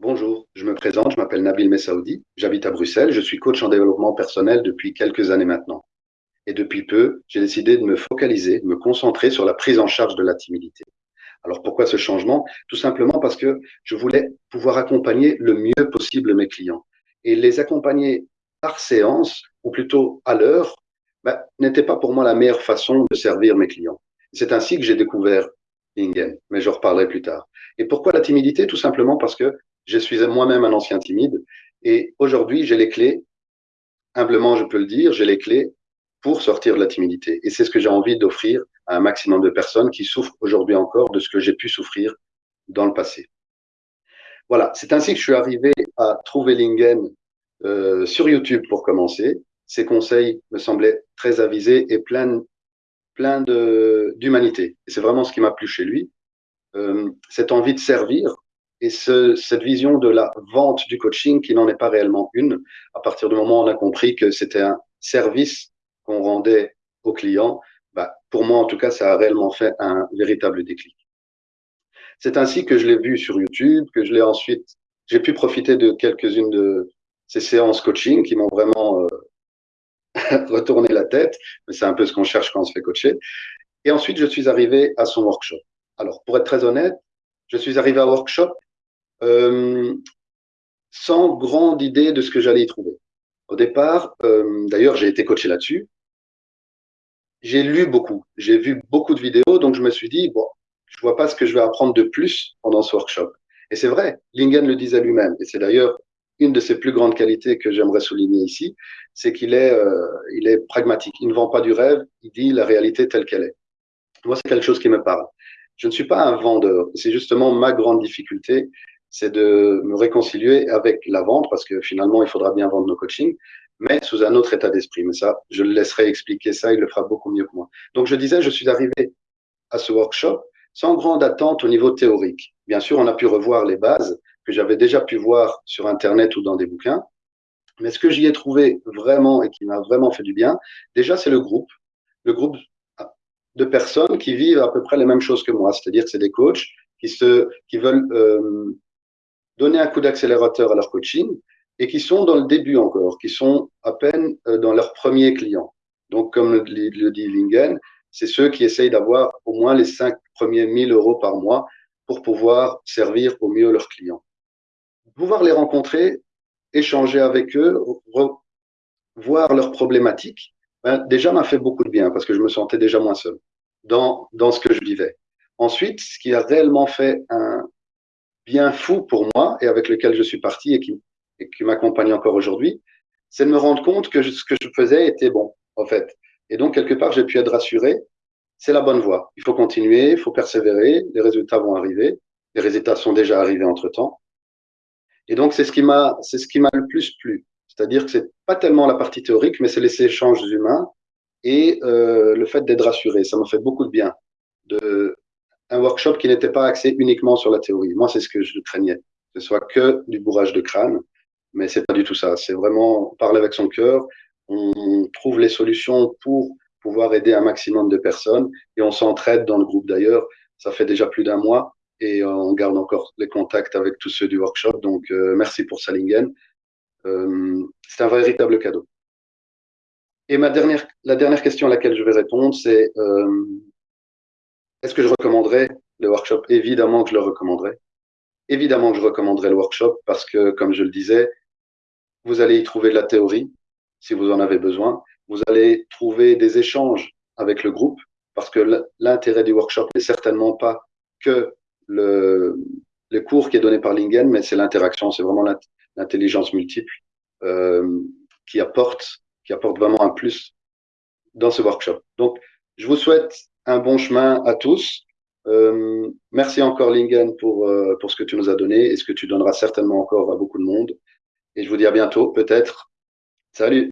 Bonjour, je me présente, je m'appelle Nabil Messaoudi, j'habite à Bruxelles, je suis coach en développement personnel depuis quelques années maintenant. Et depuis peu, j'ai décidé de me focaliser, de me concentrer sur la prise en charge de la timidité. Alors pourquoi ce changement? Tout simplement parce que je voulais pouvoir accompagner le mieux possible mes clients. Et les accompagner par séance, ou plutôt à l'heure, ben, n'était pas pour moi la meilleure façon de servir mes clients. C'est ainsi que j'ai découvert Lingen, mais je reparlerai plus tard. Et pourquoi la timidité? Tout simplement parce que je suis moi-même un ancien timide et aujourd'hui, j'ai les clés, humblement je peux le dire, j'ai les clés pour sortir de la timidité. Et c'est ce que j'ai envie d'offrir à un maximum de personnes qui souffrent aujourd'hui encore de ce que j'ai pu souffrir dans le passé. Voilà, c'est ainsi que je suis arrivé à trouver Lingen euh, sur YouTube pour commencer. Ses conseils me semblaient très avisés et plein, plein d'humanité. C'est vraiment ce qui m'a plu chez lui. Euh, cette envie de servir, et ce, cette vision de la vente du coaching qui n'en est pas réellement une, à partir du moment où on a compris que c'était un service qu'on rendait aux clients, bah, pour moi en tout cas, ça a réellement fait un véritable déclic. C'est ainsi que je l'ai vu sur YouTube, que je l'ai ensuite, j'ai pu profiter de quelques-unes de ces séances coaching qui m'ont vraiment euh, retourné la tête, mais c'est un peu ce qu'on cherche quand on se fait coacher. Et ensuite, je suis arrivé à son workshop. Alors, pour être très honnête, je suis arrivé à workshop euh, sans grande idée de ce que j'allais y trouver. Au départ, euh, d'ailleurs, j'ai été coaché là-dessus. J'ai lu beaucoup, j'ai vu beaucoup de vidéos, donc je me suis dit, bon, je vois pas ce que je vais apprendre de plus pendant ce workshop. Et c'est vrai, Lingen le disait lui-même, et c'est d'ailleurs une de ses plus grandes qualités que j'aimerais souligner ici, c'est qu'il est, euh, il est pragmatique. Il ne vend pas du rêve, il dit la réalité telle qu'elle est. Moi, c'est quelque chose qui me parle. Je ne suis pas un vendeur. C'est justement ma grande difficulté c'est de me réconcilier avec la vente parce que finalement, il faudra bien vendre nos coachings, mais sous un autre état d'esprit. Mais ça, je le laisserai expliquer ça, il le fera beaucoup mieux que moi. Donc, je disais, je suis arrivé à ce workshop sans grande attente au niveau théorique. Bien sûr, on a pu revoir les bases que j'avais déjà pu voir sur Internet ou dans des bouquins. Mais ce que j'y ai trouvé vraiment et qui m'a vraiment fait du bien, déjà, c'est le groupe. Le groupe de personnes qui vivent à peu près les mêmes choses que moi. C'est-à-dire que c'est des coachs qui, se, qui veulent euh, donner un coup d'accélérateur à leur coaching et qui sont dans le début encore, qui sont à peine euh, dans leur premier client. Donc, comme le, dit Lingen, c'est ceux qui essayent d'avoir au moins les cinq premiers 1000 euros par mois pour pouvoir servir au mieux leurs clients. Pouvoir les rencontrer, échanger avec eux, voir leurs problématiques, ben, déjà m'a fait beaucoup de bien parce que je me sentais déjà moins seul dans, dans ce que je vivais. Ensuite, ce qui a réellement fait un, bien fou pour moi et avec lequel je suis parti et qui, et qui m'accompagne encore aujourd'hui, c'est de me rendre compte que ce que je faisais était bon, en fait. Et donc, quelque part, j'ai pu être rassuré. C'est la bonne voie. Il faut continuer, il faut persévérer. Les résultats vont arriver. Les résultats sont déjà arrivés entre temps. Et donc, c'est ce qui m'a, c'est ce qui m'a le plus plu. C'est-à-dire que c'est pas tellement la partie théorique, mais c'est les échanges humains et euh, le fait d'être rassuré. Ça m'a fait beaucoup de bien un workshop qui n'était pas axé uniquement sur la théorie. Moi, c'est ce que je craignais, que ce soit que du bourrage de crâne, mais c'est pas du tout ça. C'est vraiment parler avec son cœur. On trouve les solutions pour pouvoir aider un maximum de personnes et on s'entraide dans le groupe d'ailleurs. Ça fait déjà plus d'un mois et on garde encore les contacts avec tous ceux du workshop. Donc, euh, merci pour Salingen. Euh, c'est un véritable cadeau. Et ma dernière, la dernière question à laquelle je vais répondre, c'est euh, est-ce que je recommanderais le workshop? Évidemment que je le recommanderais. Évidemment que je recommanderais le workshop parce que, comme je le disais, vous allez y trouver de la théorie si vous en avez besoin. Vous allez trouver des échanges avec le groupe parce que l'intérêt du workshop n'est certainement pas que le, cours qui est donné par Lingen, mais c'est l'interaction, c'est vraiment l'intelligence multiple euh, qui apporte, qui apporte vraiment un plus dans ce workshop. Donc, je vous souhaite un bon chemin à tous. Euh, merci encore Lingen pour, euh, pour ce que tu nous as donné et ce que tu donneras certainement encore à beaucoup de monde. Et je vous dis à bientôt, peut-être. Salut